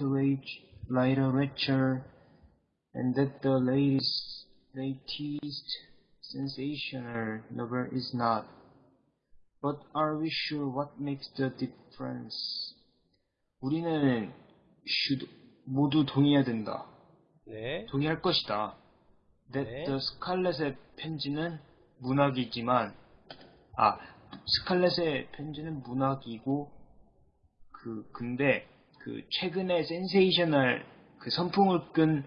literature, and that the latest, latest sensational novel is not. But are we sure what makes the difference? 우리는 should 모두 동의해야 된다. 네. 동의할 것이다. That 네. the 스칼렛의 편지는 문학이지만, 아, 스칼렛의 편지는 문학이고, 그, 근데, 그, 최근에 센세이셔널, 그 선풍을 끈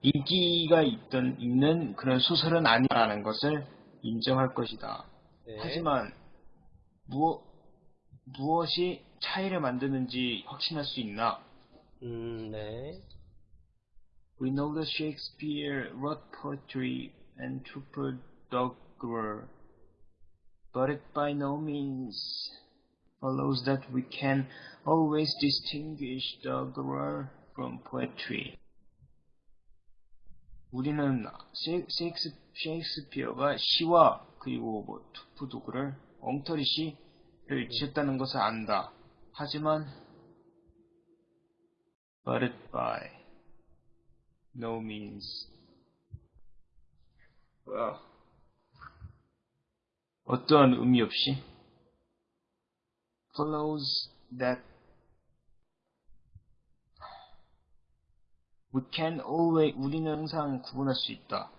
인기가 있던, 있는 그런 소설은 아니라는 것을 인정할 것이다. 네. 하지만, 무엇, 무엇이 차이를 만드는지 확신할 수 있나? 음, 네. We know that Shakespeare wrote poetry and trooper doggerel, but it by no means follows that we can always distinguish doggerel from poetry. 우리는 셰익스피어가 시와 그리고 뭐 투프 도그를 엉터리 시를 지었다는 것을 안다. 하지만 but it by no means. 뭐야? 어떠한 의미 없이 follows that we can always 우리는 항상 구분할 수 있다.